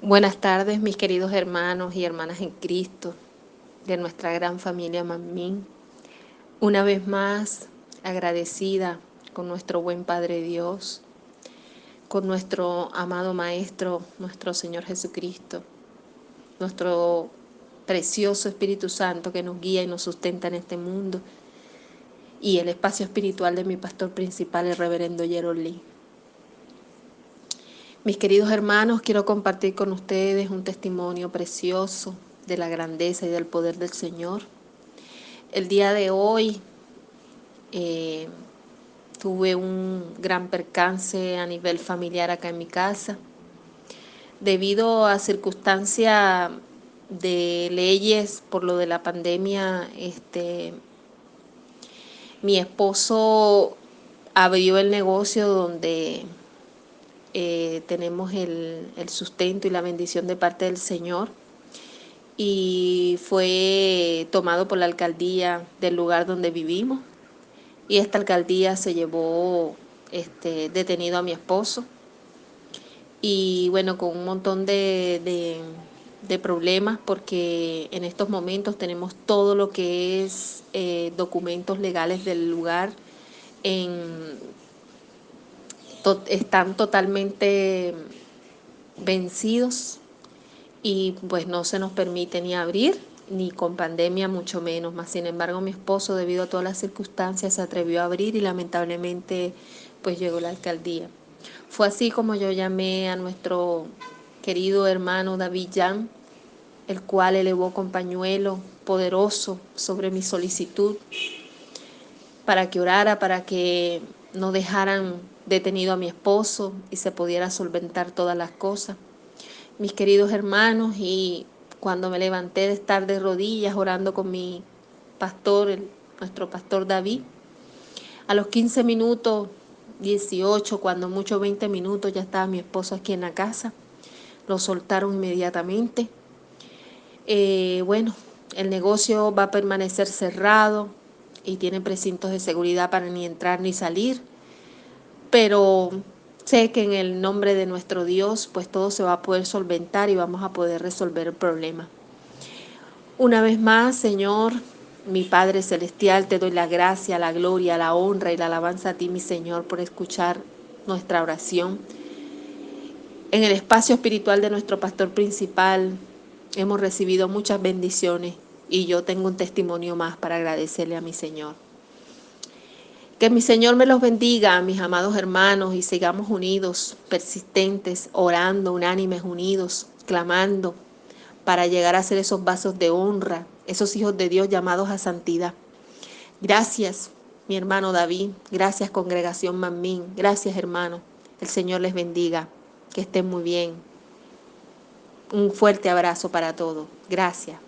Buenas tardes, mis queridos hermanos y hermanas en Cristo, de nuestra gran familia Mamín. Una vez más, agradecida con nuestro buen Padre Dios, con nuestro amado Maestro, nuestro Señor Jesucristo, nuestro precioso Espíritu Santo que nos guía y nos sustenta en este mundo, y el espacio espiritual de mi pastor principal, el reverendo Lee. Mis queridos hermanos, quiero compartir con ustedes un testimonio precioso de la grandeza y del poder del Señor. El día de hoy eh, tuve un gran percance a nivel familiar acá en mi casa. Debido a circunstancias de leyes por lo de la pandemia, este, mi esposo abrió el negocio donde eh, tenemos el, sustento y la bendición de parte del Señor. Y fue tomado por la alcaldía del lugar donde vivimos. Y esta alcaldía se llevó este, detenido a mi esposo. Y bueno, con un montón de, problemas porque en estos momentos tenemos todo lo que es eh, documentos legales del lugar en están totalmente vencidos y pues no se nos permite ni abrir ni con pandemia mucho menos, más sin embargo mi esposo debido a todas las circunstancias se atrevió a abrir y lamentablemente pues llegó la alcaldía. Fue así como yo llamé a nuestro querido hermano David Jan, el cual elevó con pañuelo poderoso sobre mi solicitud para que orara, para que no dejaran detenido a mi esposo y se pudiera solventar todas las cosas. Mis queridos hermanos, y cuando me levanté de estar de rodillas orando con mi pastor, nuestro pastor David, a los 15 minutos, 18, cuando mucho 20 minutos, ya estaba mi esposo aquí en la casa. Lo soltaron inmediatamente. Eh, bueno, el negocio va a permanecer cerrado y tiene precintos de seguridad para ni entrar ni salir pero sé que en el nombre de nuestro Dios, pues todo se va a poder solventar y vamos a poder resolver el problema. Una vez más, Señor, mi Padre Celestial, te doy la gracia, la gloria, la honra y la alabanza a ti, mi Señor, por escuchar nuestra oración. En el espacio espiritual de nuestro pastor principal hemos recibido muchas bendiciones y yo tengo un testimonio más para agradecerle a mi Señor. Que mi Señor me los bendiga, mis amados hermanos, y sigamos unidos, persistentes, orando, unánimes, unidos, clamando, para llegar a ser esos vasos de honra, esos hijos de Dios llamados a santidad. Gracias, mi hermano David. Gracias, congregación Mamín. Gracias, hermano. El Señor les bendiga. Que estén muy bien. Un fuerte abrazo para todos. Gracias.